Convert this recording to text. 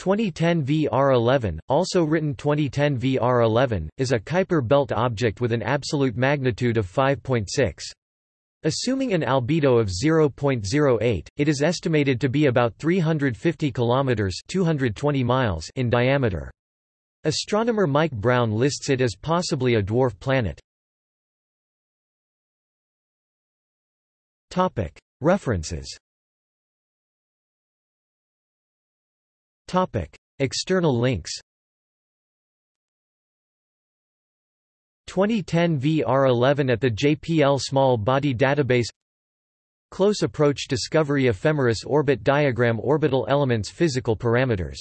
2010 VR11, also written 2010 VR11, is a Kuiper belt object with an absolute magnitude of 5.6. Assuming an albedo of 0.08, it is estimated to be about 350 kilometers (220 miles) in diameter. Astronomer Mike Brown lists it as possibly a dwarf planet. References Topic: External links. 2010 VR11 at the JPL Small Body Database Close Approach Discovery Ephemeris Orbit Diagram Orbital Elements Physical Parameters